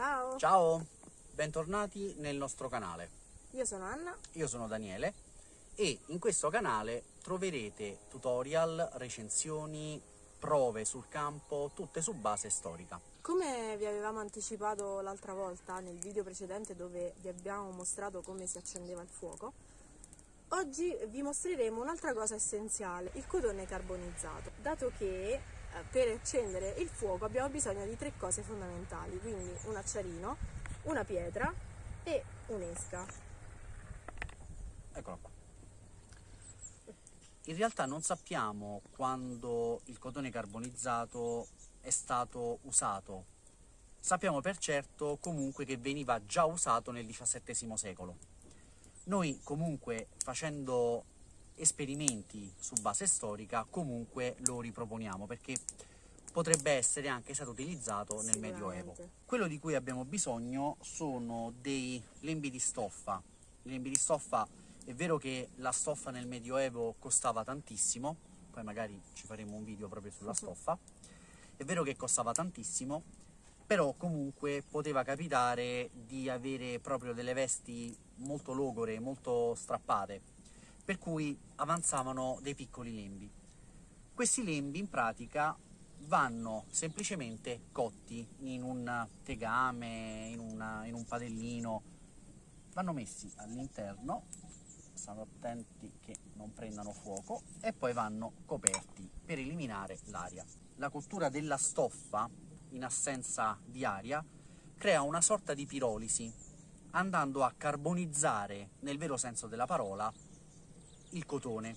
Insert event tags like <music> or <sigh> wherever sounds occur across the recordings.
Ciao! Ciao, bentornati nel nostro canale. Io sono Anna. Io sono Daniele e in questo canale troverete tutorial, recensioni, prove sul campo, tutte su base storica. Come vi avevamo anticipato l'altra volta nel video precedente dove vi abbiamo mostrato come si accendeva il fuoco, oggi vi mostreremo un'altra cosa essenziale, il cotone carbonizzato, dato che per accendere il fuoco abbiamo bisogno di tre cose fondamentali, quindi un acciarino, una pietra e un'esca. Eccola qua. In realtà non sappiamo quando il cotone carbonizzato è stato usato. Sappiamo per certo comunque che veniva già usato nel XVII secolo. Noi comunque facendo esperimenti su base storica comunque lo riproponiamo perché potrebbe essere anche stato utilizzato nel Medioevo. Quello di cui abbiamo bisogno sono dei lembi di stoffa. I lembi di stoffa è vero che la stoffa nel Medioevo costava tantissimo, poi magari ci faremo un video proprio sulla stoffa, è vero che costava tantissimo, però comunque poteva capitare di avere proprio delle vesti molto logore, molto strappate, per cui avanzavano dei piccoli lembi. Questi lembi in pratica vanno semplicemente cotti in un tegame, in, una, in un padellino, vanno messi all'interno, stando attenti che non prendano fuoco, e poi vanno coperti per eliminare l'aria la cottura della stoffa, in assenza di aria, crea una sorta di pirolisi, andando a carbonizzare, nel vero senso della parola, il cotone,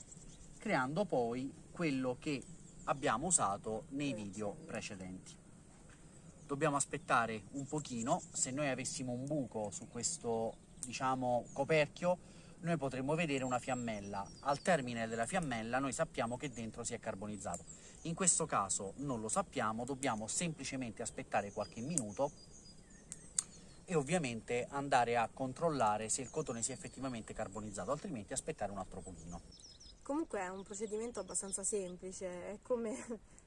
creando poi quello che abbiamo usato nei video precedenti. Dobbiamo aspettare un pochino, se noi avessimo un buco su questo, diciamo, coperchio, noi potremmo vedere una fiammella. Al termine della fiammella noi sappiamo che dentro si è carbonizzato. In questo caso non lo sappiamo, dobbiamo semplicemente aspettare qualche minuto e ovviamente andare a controllare se il cotone si è effettivamente carbonizzato, altrimenti aspettare un altro pochino. Comunque è un procedimento abbastanza semplice, è come,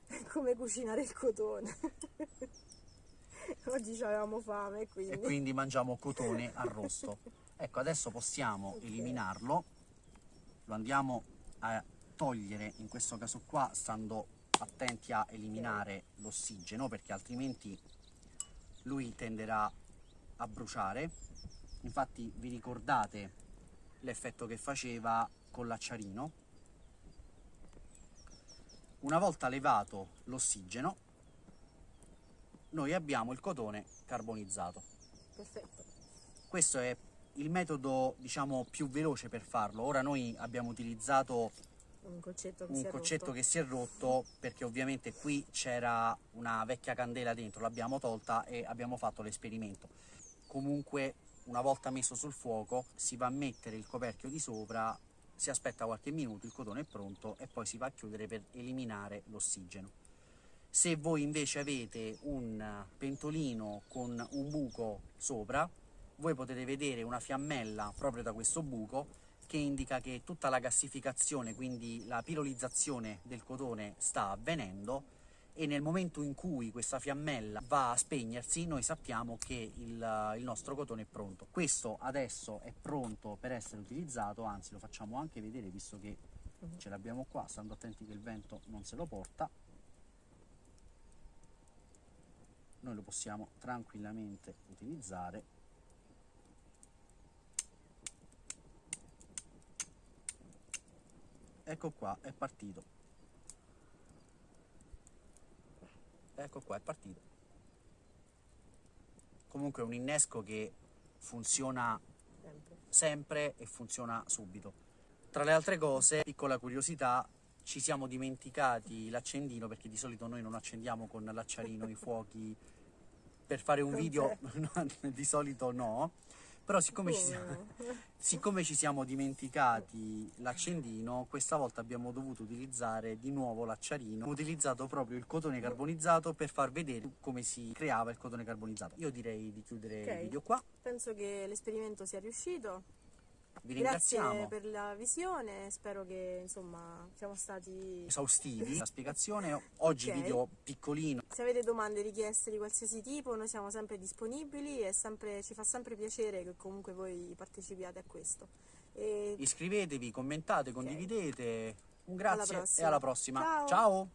è come cucinare il cotone. <laughs> Oggi avevamo fame quindi... E quindi mangiamo cotone <laughs> arrosto. Ecco, adesso possiamo okay. eliminarlo, lo andiamo a togliere, in questo caso qua, stando attenti a eliminare okay. l'ossigeno, perché altrimenti lui tenderà a bruciare. Infatti vi ricordate l'effetto che faceva con l'acciarino? Una volta levato l'ossigeno, noi abbiamo il cotone carbonizzato. Perfetto. Questo è il metodo diciamo più veloce per farlo. Ora noi abbiamo utilizzato un concetto, che, un si concetto che, si è rotto perché ovviamente qui c'era una vecchia candela dentro, l'abbiamo tolta e abbiamo fatto l'esperimento. Comunque una volta messo sul fuoco si va a mettere il coperchio di sopra, si aspetta qualche minuto, il cotone è pronto e poi si va a chiudere per eliminare l'ossigeno. Se voi invece avete un pentolino con un buco sopra, voi potete vedere una fiammella proprio da questo buco che indica che tutta la gassificazione, quindi la pirolizzazione del cotone sta avvenendo e nel momento in cui questa fiammella va a spegnersi noi sappiamo che il, il, nostro cotone è pronto. Questo adesso è pronto per essere utilizzato, anzi lo facciamo anche vedere visto che mhm. ce l'abbiamo qua, stando attenti che il vento non se lo porta. Noi lo possiamo tranquillamente utilizzare ecco qua è partito ecco qua è partito. Comunque è un innesco che funziona sempre. sempre e funziona subito. Tra le altre cose piccola curiosità ci siamo dimenticati l'accendino perché di solito noi non accendiamo con l'acciarino i <laughs> fuochi. Per fare un video <laughs> di solito no però siccome ci, siamo, <laughs> siccome ci siamo dimenticati l'accendino, questa volta abbiamo dovuto utilizzare di nuovo l'acciarino. Ho utilizzato proprio il cotone carbonizzato per far vedere come si creava il cotone carbonizzato. Io direi di chiudere okay. il video qua. Penso che l'esperimento sia riuscito. Vi Grazie ringraziamo. per la visione, spero che insomma siamo stati... Esaustivi <laughs> la spiegazione. Oggi Ok. video piccolino. Se avete domande, richieste di qualsiasi tipo, noi siamo sempre disponibili e sempre- ci fa sempre piacere che comunque voi partecipiate a questo. E Iscrivetevi, commentate, condividete. Un Alla grazie e prossima. alla prossima. Ciao. Ciao.